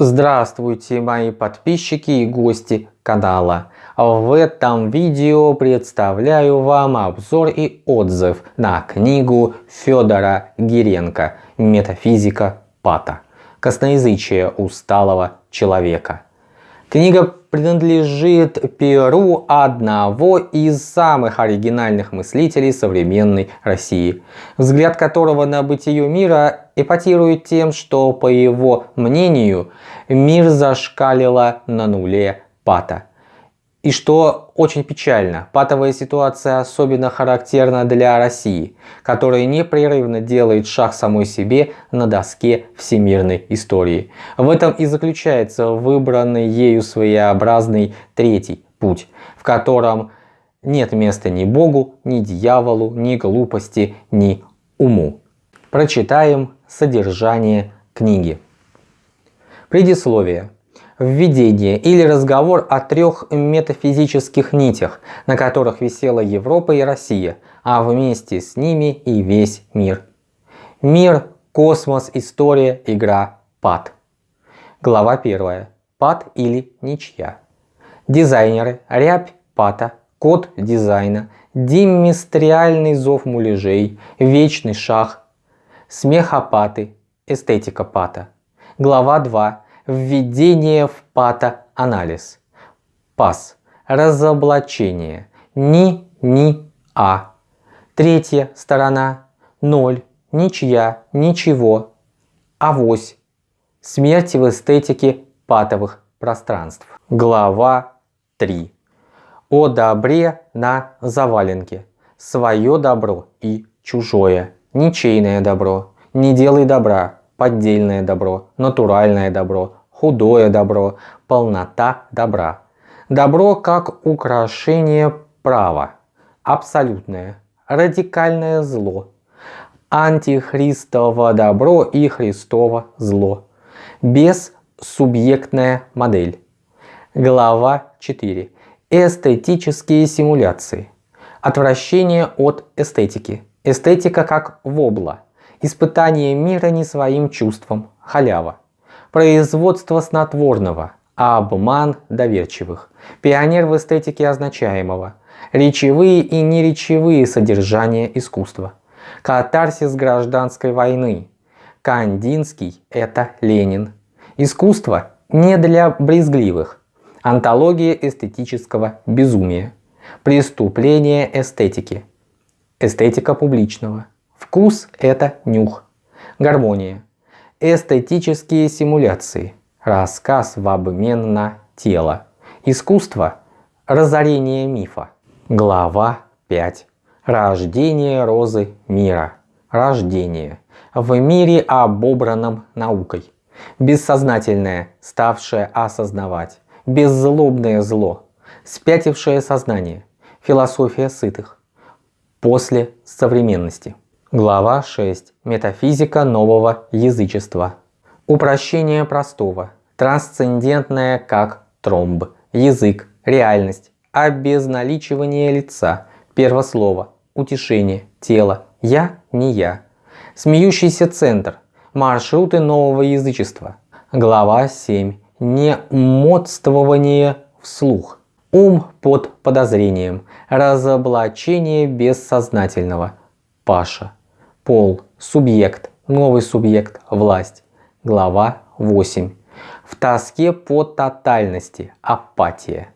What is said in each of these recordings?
Здравствуйте мои подписчики и гости канала. В этом видео представляю вам обзор и отзыв на книгу Федора Гиренко «Метафизика Пата. Косноязычие усталого человека». Книга принадлежит перу одного из самых оригинальных мыслителей современной России, взгляд которого на бытие мира эпатирует тем, что, по его мнению, мир зашкалило на нуле пата. И что очень печально, патовая ситуация особенно характерна для России, которая непрерывно делает шаг самой себе на доске всемирной истории. В этом и заключается выбранный ею своеобразный третий путь, в котором нет места ни Богу, ни дьяволу, ни глупости, ни уму. Прочитаем содержание книги. Предисловие введение или разговор о трех метафизических нитях, на которых висела Европа и Россия, а вместе с ними и весь мир. Мир, космос, история, игра, пад. Глава 1. Пад или ничья. Дизайнеры, рябь пата, код дизайна, демистриальный зов муляжей, вечный шаг, смехопаты, эстетика пата. Глава 2 Введение в патоанализ. ПАС. Разоблачение. Ни, ни, а. Третья сторона. Ноль. Ничья. Ничего. Авось. Смерть в эстетике патовых пространств. Глава 3. О добре на заваленке. Свое добро и чужое. Ничейное добро. Не делай добра. Поддельное добро. Натуральное добро худое добро, полнота добра. Добро как украшение права, абсолютное, радикальное зло, антихристово добро и христово зло, бессубъектная модель. Глава 4. Эстетические симуляции. Отвращение от эстетики. Эстетика как вобла. Испытание мира не своим чувством. Халява производство снотворного, а обман доверчивых, пионер в эстетике означаемого, речевые и неречевые содержания искусства, катарсис гражданской войны, Кандинский – это Ленин. Искусство не для брезгливых. Антология эстетического безумия. Преступление эстетики. Эстетика публичного. Вкус – это нюх. Гармония. Эстетические симуляции. Рассказ в обмен на тело. Искусство. Разорение мифа. Глава 5. Рождение розы мира. Рождение. В мире обобранном наукой. Бессознательное, ставшее осознавать. Беззлобное зло. Спятившее сознание. Философия сытых. После современности. Глава 6. Метафизика нового язычества. Упрощение простого. Трансцендентное как тромб. Язык. Реальность. Обезналичивание лица. Первослово. Утешение. Тело. Я не я. Смеющийся центр. Маршруты нового язычества. Глава 7. Немодствование вслух. Ум под подозрением. Разоблачение бессознательного. Паша. Пол, субъект, новый субъект, власть. Глава 8. В тоске по тотальности, апатия.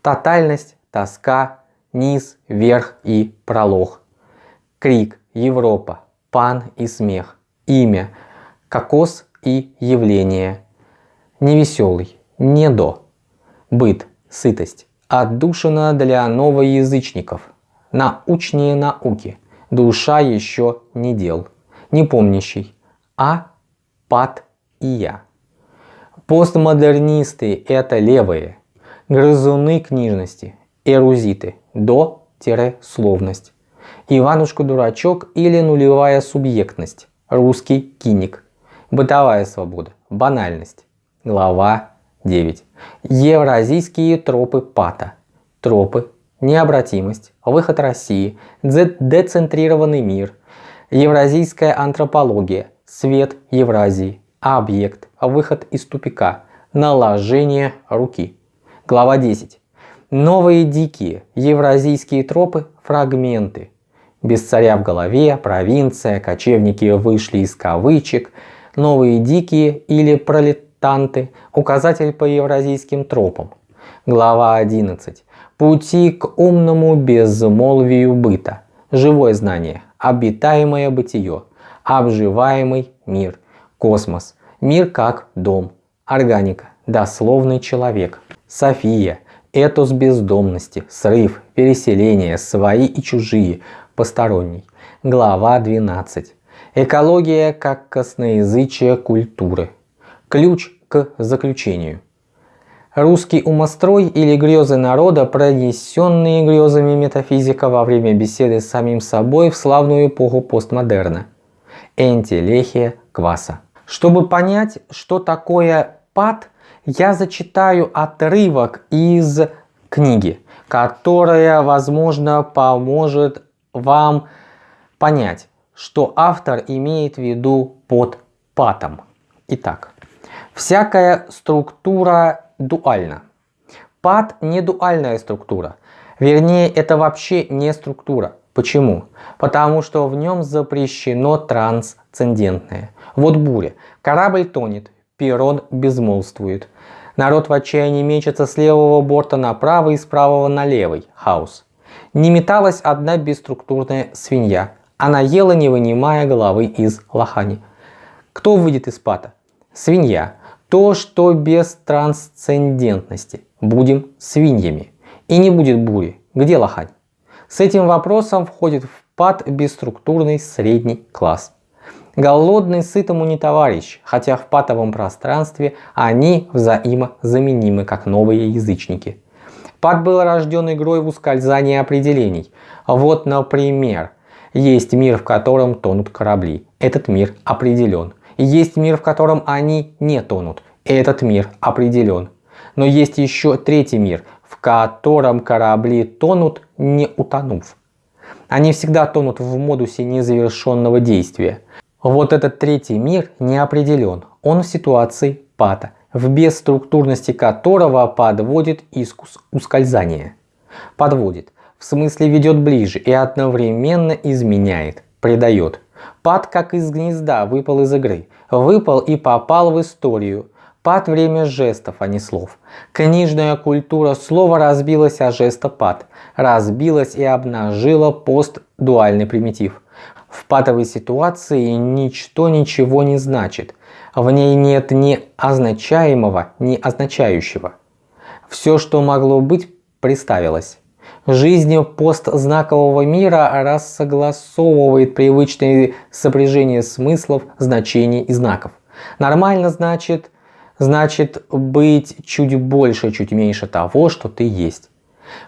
Тотальность, тоска, низ, верх и пролог. Крик, Европа, пан и смех. Имя, кокос и явление. Невеселый, не до. Быт, сытость. Отдушина для новоязычников. Научнее науки душа еще не дел, не помнящий, а пад и я. Постмодернисты – это левые, грызуны книжности, эрузиты, до-словность. Иванушка-дурачок или нулевая субъектность, русский киник, бытовая свобода, банальность. Глава 9. Евразийские тропы пата, тропы необратимость, выход России, децентрированный мир, евразийская антропология, свет Евразии, объект, Выход из тупика. Наложение руки. Глава 10. Новые дикие евразийские тропы – фрагменты. Без царя в голове, провинция, кочевники вышли из кавычек, новые дикие или пролетанты – указатель по евразийским тропам. Глава 11. Пути к умному безмолвию быта. Живое знание, обитаемое бытие, обживаемый мир, космос, мир как дом, органика, дословный человек, София, этос бездомности, срыв, переселение, свои и чужие, посторонний. Глава 12. Экология как косноязычие культуры. Ключ к заключению. Русский умострой или грезы народа, пронесенные грезами метафизика во время беседы с самим собой в славную эпоху постмодерна. Энтелехия Кваса. Чтобы понять, что такое пад, я зачитаю отрывок из книги, которая, возможно, поможет вам понять, что автор имеет в виду под патом. Итак, всякая структура дуально. Пад не дуальная структура. Вернее, это вообще не структура. Почему? Потому что в нем запрещено трансцендентное. Вот буря. Корабль тонет, перрон безмолвствует. Народ в отчаянии мечется с левого борта направо и с правого на левый. Хаос. Не металась одна бесструктурная свинья. Она ела, не вынимая головы из лохани. Кто выйдет из пата? Свинья то, что без трансцендентности. Будем свиньями. И не будет бури. Где лохань? С этим вопросом входит в пад бесструктурный средний класс. Голодный сытому не товарищ, хотя в патовом пространстве они взаимозаменимы, как новые язычники. Пад был рожден игрой в ускользание определений. Вот, например, есть мир, в котором тонут корабли. Этот мир определен. Есть мир, в котором они не тонут. Этот мир определен. Но есть еще третий мир, в котором корабли тонут, не утонув. Они всегда тонут в модусе незавершенного действия. Вот этот третий мир не определен. Он в ситуации пата, в бесструктурности которого подводит искус ускользания. Подводит, в смысле ведет ближе и одновременно изменяет, предает. Пад как из гнезда выпал из игры, выпал и попал в историю. Пад время жестов, а не слов. Книжная культура слова разбилась о жестопад, разбилась и обнажила постдуальный примитив. В патовой ситуации ничто ничего не значит. В ней нет ни означаемого, ни означающего. Все, что могло быть, представилось. Жизнь постзнакового мира рассогласовывает привычные сопряжения смыслов, значений и знаков. Нормально значит, значит быть чуть больше, чуть меньше того, что ты есть.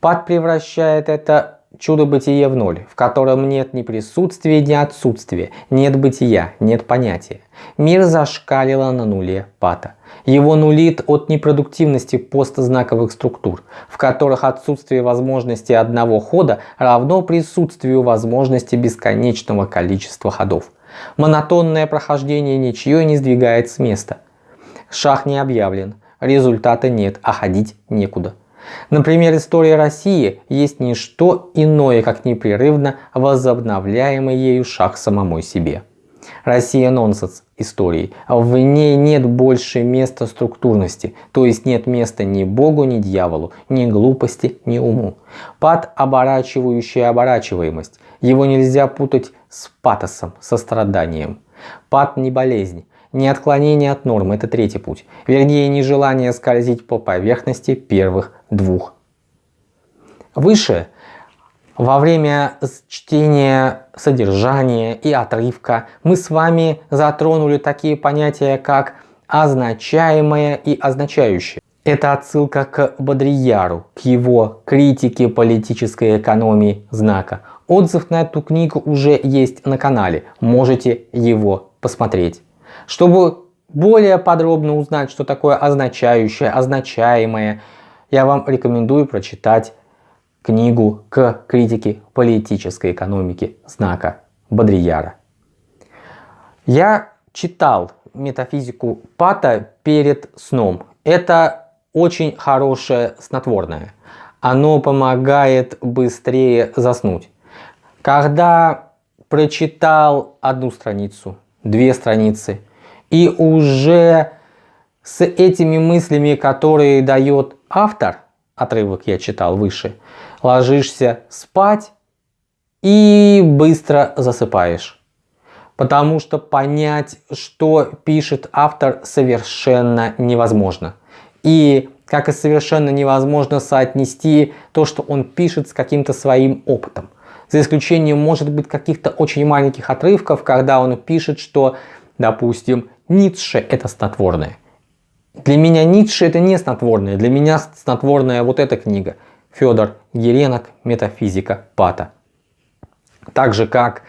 Пад превращает это чудо-бытие в ноль, в котором нет ни присутствия, ни отсутствия, нет бытия, нет понятия. Мир зашкалило на нуле пата. Его нулит от непродуктивности постзнаковых структур, в которых отсутствие возможности одного хода равно присутствию возможности бесконечного количества ходов. Монотонное прохождение ничье не сдвигает с места. Шах не объявлен, результата нет, а ходить некуда. Например, история России есть не что иное, как непрерывно возобновляемый ею шаг самому себе. Россия нонсенс истории. В ней нет больше места структурности, то есть нет места ни Богу, ни дьяволу, ни глупости, ни уму. Пад – оборачивающая оборачиваемость. Его нельзя путать с патосом, состраданием. Пад не болезнь, не отклонение от нормы, это третий путь. Вернее, нежелание скользить по поверхности первых двух. Выше во время чтения содержания и отрывка мы с вами затронули такие понятия, как означаемое и означающее. Это отсылка к Бодрияру, к его критике политической экономии знака. Отзыв на эту книгу уже есть на канале, можете его посмотреть. Чтобы более подробно узнать, что такое означающее, означаемое, я вам рекомендую прочитать книгу к критике политической экономики знака Бодрияра. Я читал метафизику Пата перед сном. Это очень хорошее снотворное. Оно помогает быстрее заснуть. Когда прочитал одну страницу, две страницы, и уже с этими мыслями, которые дает автор, отрывок я читал выше, ложишься спать и быстро засыпаешь. Потому что понять, что пишет автор, совершенно невозможно. И как и совершенно невозможно соотнести то, что он пишет с каким-то своим опытом. За исключением, может быть, каких-то очень маленьких отрывков, когда он пишет, что, допустим, Ницше это снотворное. Для меня Ницше это не снотворное, для меня снотворная вот эта книга. Федор Геренок «Метафизика Пата». Так же как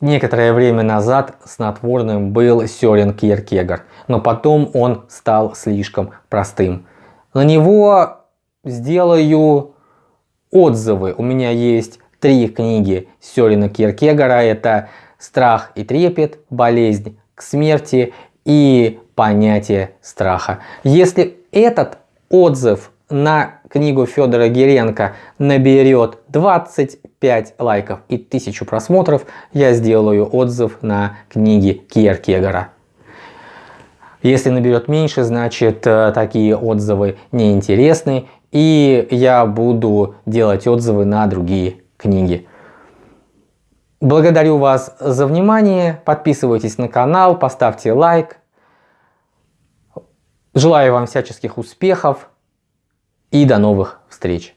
некоторое время назад снотворным был Сёрен Кierкегар, но потом он стал слишком простым. На него сделаю отзывы. У меня есть три книги Сёрена Кierкегара. Это «Страх и трепет», «Болезнь к смерти» и понятие страха. Если этот отзыв на книгу Федора Геренко наберет 25 лайков и 1000 просмотров, я сделаю отзыв на книги Кierкегора. Если наберет меньше, значит э, такие отзывы неинтересны, и я буду делать отзывы на другие книги. Благодарю вас за внимание, подписывайтесь на канал, поставьте лайк. Желаю вам всяческих успехов и до новых встреч!